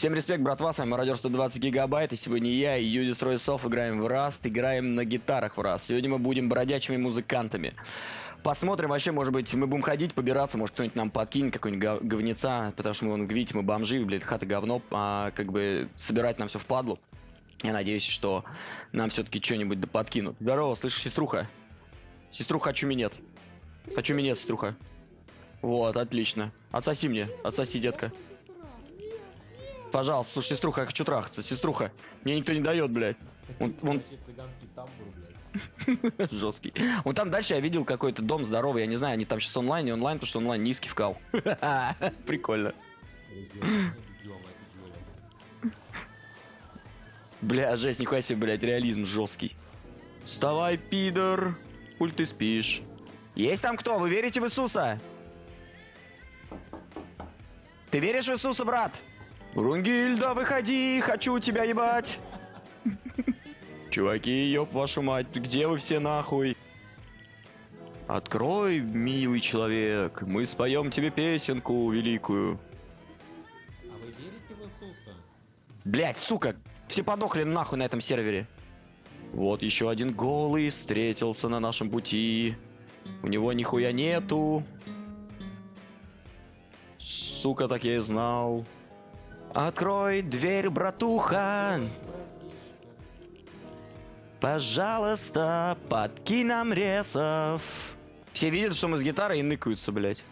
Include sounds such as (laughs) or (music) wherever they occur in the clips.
Всем респект, братва, с вами Мародер 120 гигабайт, и сегодня я и Юдис Ройсов играем в Раст, играем на гитарах в Раст. Сегодня мы будем бродячими музыкантами. Посмотрим, вообще, может быть, мы будем ходить, побираться, может, кто-нибудь нам подкинет какой-нибудь гов- говнеца, потому что мы, вон, видите, мы бомжи, блядь, хата говно, а как бы собирать нам все в падлу. Я надеюсь, что нам все-таки что-нибудь да подкинут. Здорово, слышишь, сеструха? Сеструха, хочу минет. Хочу минет, сеструха. Вот, отлично. Отсоси мне, отсоси, детка. Пожалуйста, слушай, сеструха, я хочу трахаться. Сеструха, мне никто не дает, блядь. Тамбур, блядь. (laughs) жесткий. Вон там дальше я видел какой-то дом здоровый, я не знаю, они там сейчас онлайн, не онлайн, потому что онлайн низкий вкал. (laughs) Прикольно. Бля, жесть, нихуя себе, блядь, реализм жесткий. Вставай, пидор, пуль ты спишь. Есть там кто? Вы верите в Иисуса? Ты веришь в Иисуса, брат? Рунгильда, выходи, хочу тебя ебать. Чуваки, ёб вашу мать, где вы все нахуй? Открой, милый человек, мы споем тебе песенку великую. А вы верите в Иисуса? Блять, сука, все подохли нахуй на этом сервере. Вот еще один голый встретился на нашем пути. У него нихуя нету. Сука, так я и знал. Открой дверь, братуха. Пожалуйста, подкинь нам ресов. Все видят, что мы с гитарой и ныкаются, блядь.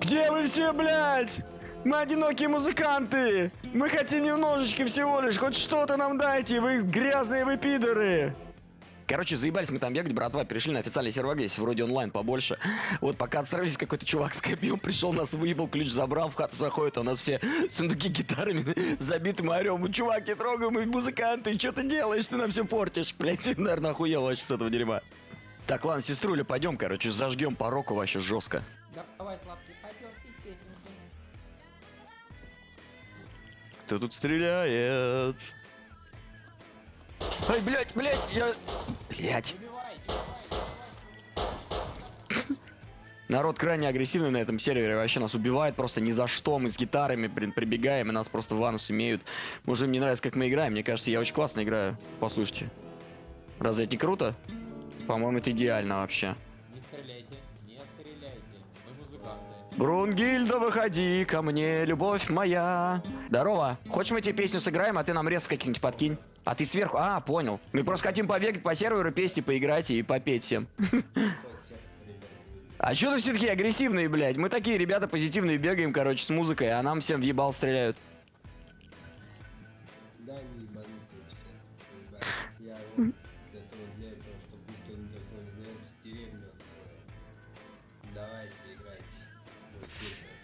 Где вы все, блядь? Мы одинокие музыканты! Мы хотим немножечко всего лишь, хоть что-то нам дайте, вы грязные вы пидоры! Короче, заебались мы там бегать, братва, перешли на официальный сервак, здесь вроде онлайн побольше. Вот пока отстроились, какой-то чувак скопил, пришел, нас выебал, ключ забрал, в хату заходит, а у нас все сундуки гитарами (laughs) забиты, мы орем, «Ну, чувак, не трогай, мы музыканты, что ты делаешь, ты нам все портишь. Блять, (laughs) наверное, охуел вообще с этого дерьма. Так, ладно, сеструля, пойдем, короче, зажгем по року вообще жестко. Давай, сладкий, пойдем пить песенки. Кто тут стреляет? Ай, блядь, блядь, я... Блядь. (laughs) Народ крайне агрессивный на этом сервере, вообще нас убивает просто ни за что, мы с гитарами, блин, прибегаем, и нас просто в анус имеют. Может, им не нравится, как мы играем, мне кажется, я очень классно играю, послушайте. Разве это не круто? По-моему, это идеально вообще. Не стреляйте, не стреляйте. Мы музыканты. Брунгильда, выходи ко мне, любовь моя. Здорово. Хочешь мы тебе песню сыграем, а ты нам рез каких-нибудь подкинь? А ты сверху... А, понял. Мы просто хотим побегать по серверу, песни поиграть и попеть всем. (laughs) А что ты все такие агрессивные, блядь? Мы такие ребята позитивные бегаем, короче, с музыкой, а нам всем в ебал стреляют. Да, не ебанутые все. Я вот для того, для этого, чтобы никто не такой не знает, деревню отстроить. Давайте, играйте. Вот строится.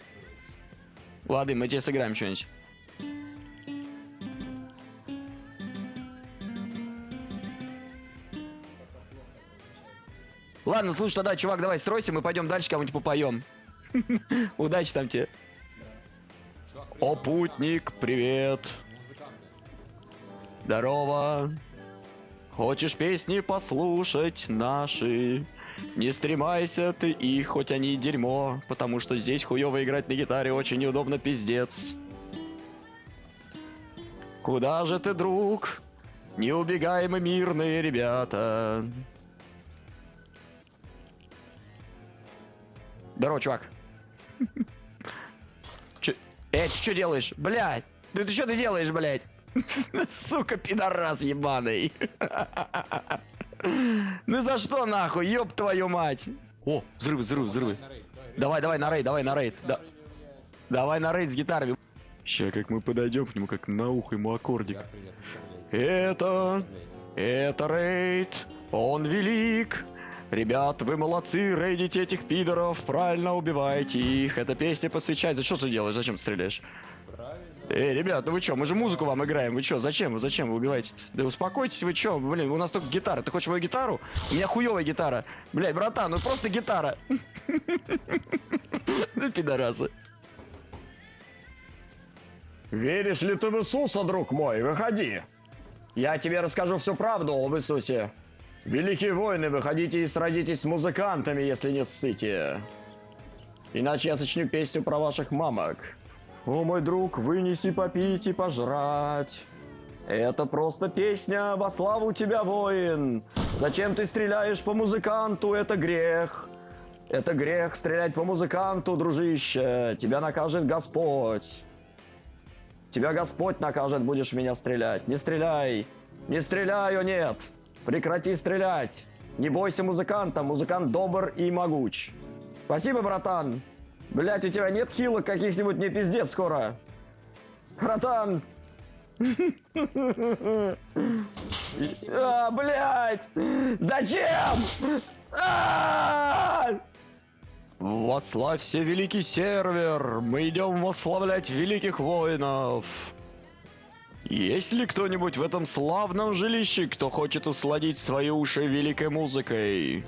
Ладно, мы тебе сыграем что-нибудь. Ладно, слушай, тогда, чувак, давай стройся, мы пойдем дальше кому-нибудь попоем. (laughs) Удачи там тебе. О, путник, привет. Здорово. Хочешь песни послушать наши? Не стремайся ты их, хоть они и дерьмо, потому что здесь хуево играть на гитаре очень неудобно, пиздец. Куда же ты, друг? Не убегай мы, мирные ребята. Здорово, чувак. Чё- Эй, ты что делаешь? Блядь! Да ты что ты делаешь, блядь? (laughs) Сука, пидорас ебаный. (laughs) Ну за что нахуй, ёб твою мать? О, взрывы, взрывы, взрывы. Давай. Давай, на рейд, давай на рейд. Да- давай на рейд с гитарами. Ща, как мы подойдем к нему, как на ухо ему аккордик. Это, это рейд, он велик. Ребят, вы молодцы, рейдите этих пидоров, правильно убивайте их. Эта песня посвящается. Что ты делаешь? Зачем ты стреляешь? Эй, ребят, ну вы чё, мы же музыку вам играем, вы чё, зачем зачем вы убиваете -то? Да успокойтесь вы чё, блин, у нас только гитара, ты хочешь мою гитару? У меня хуёвая гитара. Блядь, братан, ну просто гитара. (laughs) Ну, пидорасы. Веришь ли ты в Иисуса, друг мой? Выходи. Я тебе расскажу всю правду об Иисусе. Великие воины, выходите и сразитесь с музыкантами, если не ссыте. Иначе я сочню песню про ваших мамок. О, мой друг, вынеси попить и пожрать. Это просто песня во славу тебя, воин. Зачем ты стреляешь по музыканту? Это грех. Это грех стрелять по музыканту, дружище. Тебя накажет Господь. Тебя Господь накажет, будешь меня стрелять. Не стреляй. Не стреляй, о нет. Прекрати стрелять. Не бойся музыканта. Музыкант добр и могуч. Спасибо, братан. Блять, у тебя нет хилок каких-нибудь, не пиздец скоро. Братан. А, блять! Зачем? А! Вославься, великий сервер! Мы идем восславлять великих воинов! Есть ли кто-нибудь в этом славном жилище, кто хочет усладить свои уши великой музыкой?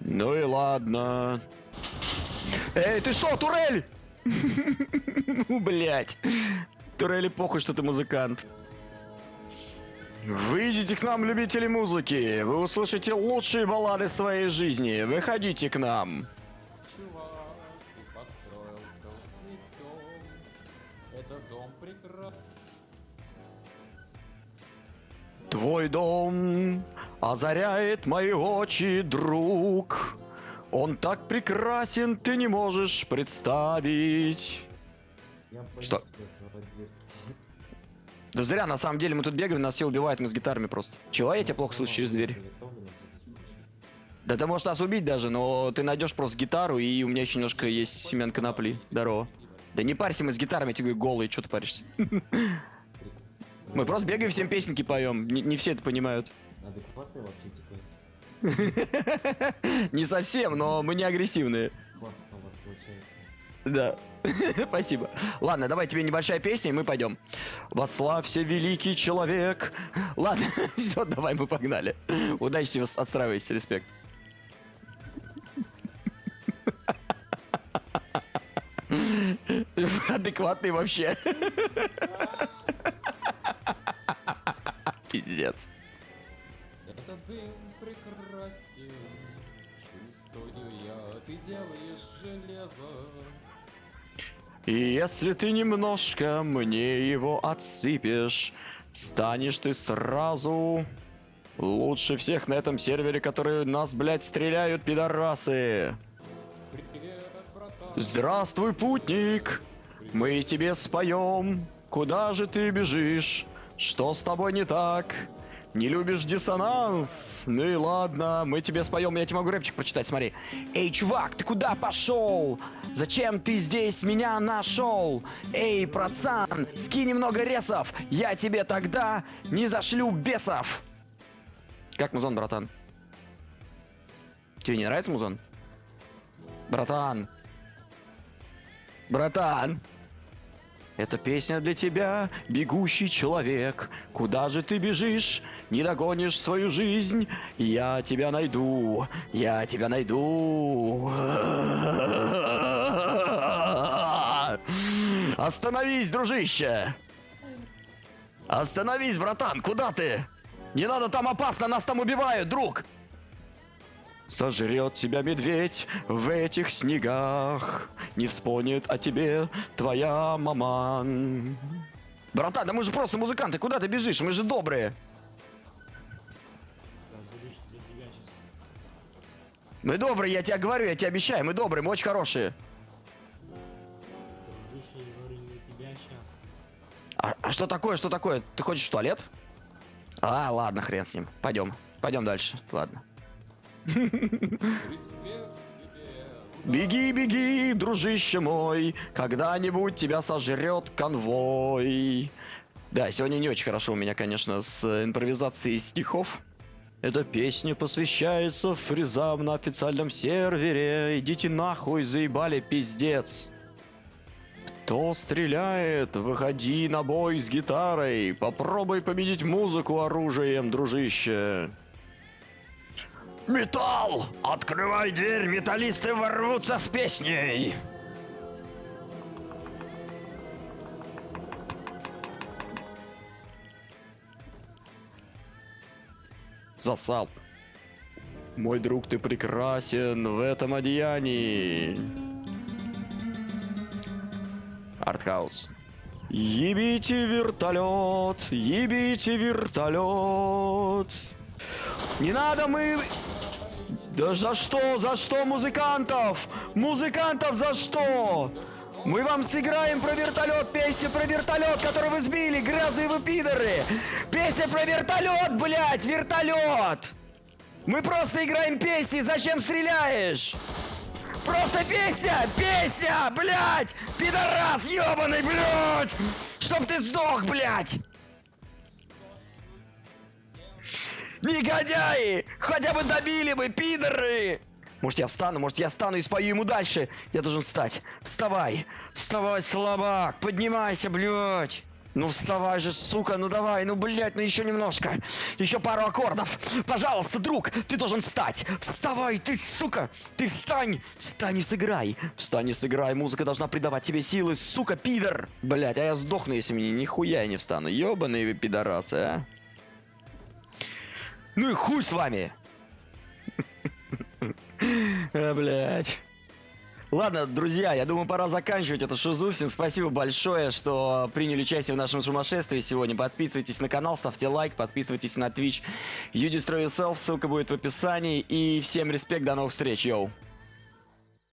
Ну и ладно. Эй, ты что, турель? (laughs) Ну, блять. Турели похуй, что ты музыкант. Выйдите к нам, любители музыки. Вы услышите лучшие баллады своей жизни. Выходите к нам. Твой дом озаряет мои очи, друг. Он так прекрасен, ты не можешь представить. Что? Да зря, на самом деле, мы тут бегаем, нас все убивают, мы с гитарами просто. Чего я тебя плохо слышу через дверь? Да ты можешь нас убить даже, но ты найдешь просто гитару, и у меня еще немножко есть семян конопли. Здорово. Да не парься, мы с гитарами, я тебе говорю, голые, что ты паришься? (laughs) Мы просто бегаем, всем песенки поем. Не, не все это понимают. Адекватный вообще типа. (laughs) Не совсем, но мы не агрессивные. Да. (laughs) Спасибо. Ладно, давай тебе небольшая песня, и мы пойдем. Вославься, великий человек. Ладно, (laughs) все, давай, мы погнали. Удачи тебе, отстраивайся, респект. Адекватный вообще. Пиздец. Этот дым прекрасен. Чувствую я, ты делаешь железо. И если ты немножко мне его отсыпешь, станешь ты сразу лучше всех на этом сервере, которые нас, блядь, стреляют, пидорасы. Привет. Здравствуй, путник! Мы тебе споем. Куда же ты бежишь? Что с тобой не так? Не любишь диссонанс? Ну и ладно, мы тебе споем. Я тебе могу рэпчик прочитать, смотри. Эй, чувак, ты куда пошел? Зачем ты здесь меня нашел? Эй, пацан, скинь немного ресов. Я тебе тогда не зашлю бесов. Как музон, братан? Тебе не нравится музон? Братан. Братан. Это песня для тебя, бегущий человек. Куда же ты бежишь? Не догонишь свою жизнь? Я тебя найду. Я тебя найду. Остановись, дружище. Остановись, братан. Куда ты? Не надо, там опасно, нас там убивают, друг. Сожрет тебя медведь в этих снегах Не вспомнит о тебе твоя маман Братан, да мы же просто музыканты, куда ты бежишь? Мы же добрые Мы добрые, я тебе говорю, я тебе обещаю, мы добрые, мы очень хорошие а, а что такое, что такое? Ты хочешь в туалет? А, ладно, хрен с ним Пойдем, пойдем дальше, ладно. Беги, беги, дружище мой, когда-нибудь тебя сожрет конвой. Да, сегодня не очень хорошо у меня, конечно, с э, импровизацией стихов. Эта песня посвящается фризам на официальном сервере. Идите нахуй, заебали, пиздец. Кто стреляет? Выходи на бой с гитарой. Попробуй победить музыку оружием, дружище. Металл! Открывай дверь, металлисты ворвутся с песней! Засал. Мой друг, ты прекрасен в этом одеянии. Артхаус. Ебите вертолет, ебите вертолет. Не надо мы... Да за что, за что музыкантов? Музыкантов за что? Мы вам сыграем про вертолет, песню про вертолет, который вы сбили, грязные вы пидоры. Песня про вертолет, блядь, вертолет. Мы просто играем песни, зачем стреляешь? Просто песня! Песня! Блядь! Пидорас ебаный, блядь! Чтоб ты сдох, блядь! Негодяи! Хотя бы добили бы, пидоры! Может я встану, может я встану и спою ему дальше. Я должен встать. Вставай! Вставай, слабак! Поднимайся, блядь! Ну вставай же, сука, ну давай, ну блядь, ну еще немножко. Еще пару аккордов. Пожалуйста, друг, ты должен встать. Вставай, ты, сука, ты встань. Встань и сыграй. Встань и сыграй, музыка должна придавать тебе силы, сука, пидор. Блядь, а я сдохну, если мне нихуя я не встану. Ёбаные вы пидорасы, а. Ну и хуй с вами. А, блядь. Ладно, друзья, я думаю, пора заканчивать эту шизу. Всем спасибо большое, что приняли участие в нашем сумасшествии сегодня. Подписывайтесь на канал, ставьте лайк, подписывайтесь на Twitch. You Destroy Yourself, ссылка будет в описании. И всем респект, до новых встреч, йоу.